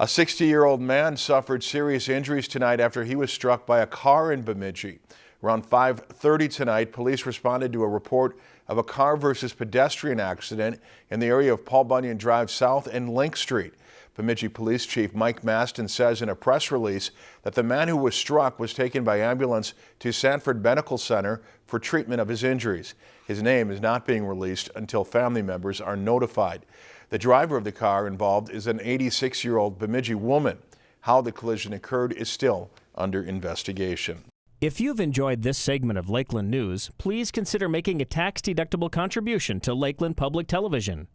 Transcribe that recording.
A 60-year-old man suffered serious injuries tonight after he was struck by a car in Bemidji. Around 5.30 tonight, police responded to a report of a car versus pedestrian accident in the area of Paul Bunyan Drive South and Link Street. Bemidji Police Chief Mike Mastin says in a press release that the man who was struck was taken by ambulance to Sanford Medical Center for treatment of his injuries. His name is not being released until family members are notified. The driver of the car involved is an 86-year-old Bemidji woman. How the collision occurred is still under investigation. If you've enjoyed this segment of Lakeland News, please consider making a tax-deductible contribution to Lakeland Public Television.